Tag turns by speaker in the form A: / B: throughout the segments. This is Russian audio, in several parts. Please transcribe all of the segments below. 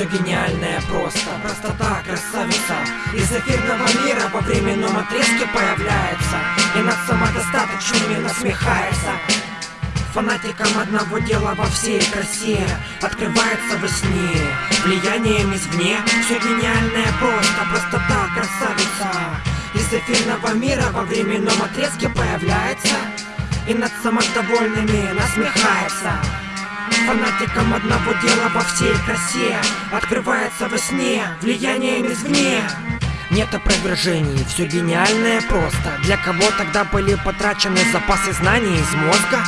A: Все гениальное просто, простота, красавица. Из эфирного мира во временном отрезке появляется. И над самодостаточными насмехается. Фанатикам одного дела во всей красе Открывается во сне. Влиянием извне Все гениальное просто, простота, красавица. Из эфирного мира во временном отрезке появляется. И над самодовольными насмехается Фанатикам одного дела во всей красе. Открывается во сне Влиянием извне. Нет опровержений, все гениальное просто. Для кого тогда были потрачены запасы знаний из мозга?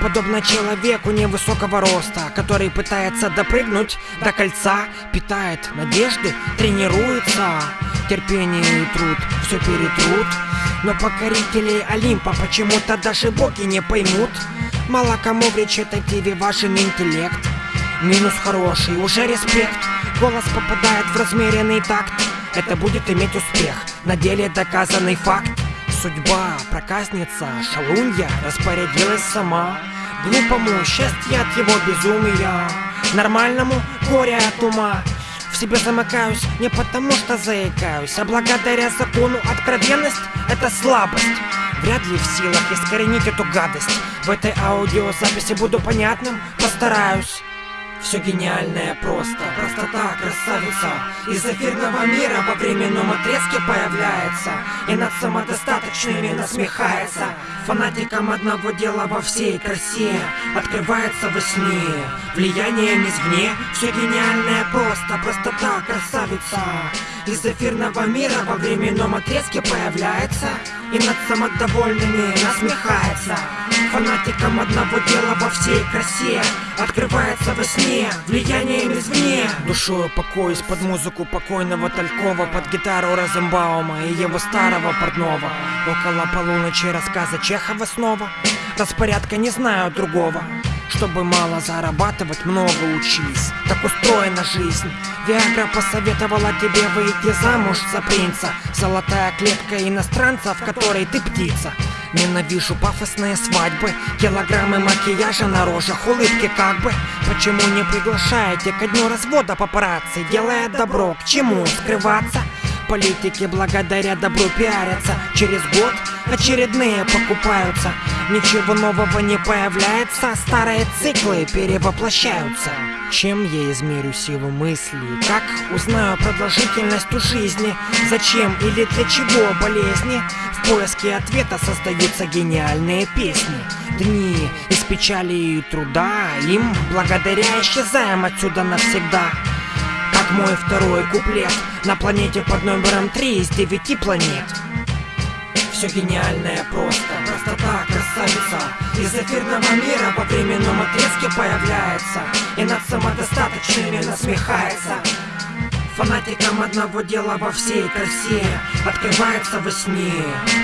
A: Подобно человеку невысокого роста Который пытается допрыгнуть до кольца Питает надежды, тренируется. Терпение и труд все перетрут. Но покорителей Олимпа почему-то даже боги не поймут Мало кому в речитативе важен интеллект. Минус хороший, уже респект. Голос попадает в размеренный такт. Это будет иметь успех. На деле доказанный факт. Судьба, проказница, шалунья Распорядилась сама. Глупому счастье от его безумия. Нормальному горе от ума. В себе замыкаюсь не потому что заикаюсь, а благодаря закону откровенность — это слабость. Вряд ли в силах искоренить эту гадость. В этой аудиозаписи буду понятным, постараюсь. Все гениальное просто, простота, красавица. Из эфирного мира во временном отрезке появляется. И над самодостаточными насмехается. Фанатикам одного дела во всей красе Открывается во сне. Влиянием извне Все гениальное просто, простота, красавица. Из эфирного мира во временном отрезке появляется. И над самодовольными насмехается. Фанатикам одного дела во всей красе Открывается во сне Влиянием извне. Душою покоюсь под музыку покойного Талькова Под гитару Розенбаума и его старого портного. Около полуночи рассказа Чехова снова. Распорядка не знаю другого. Чтобы мало зарабатывать, много учись. Так устроена жизнь. Виагра посоветовала тебе выйти замуж за принца. Золотая клетка иностранца, в которой ты птица Ненавижу пафосные свадьбы Килограммы макияжа на рожах, улыбки как бы. Почему не приглашаете ко дню развода папарацци? Делая добро, к чему скрываться? Политики благодаря добру пиарятся. Через год очередные покупаются. Ничего нового не появляется Старые циклы перевоплощаются чем я измерю силу мысли? Как узнаю продолжительность у жизни? Зачем или для чего болезни? В поиске ответа создаются гениальные песни Дни из печали и труда Им благодаря исчезаем отсюда навсегда Как мой второй куплет На планете под номером 3 из 9 планет все гениальное просто, простота, красавица Из эфирного мира во временном отрезке появляется И над самодостаточными насмехается. Фанатикам одного дела во всей красе Открывается во сне.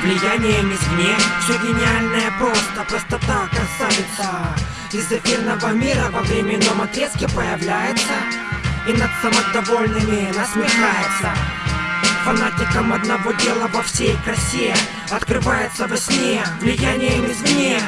A: Влиянием извне Все гениальное просто, простота, красавица. Из эфирного мира во временном отрезке появляется И над самодовольными насмехается. Фанатикам одного дела во всей красе Открывается во сне Влиянием извне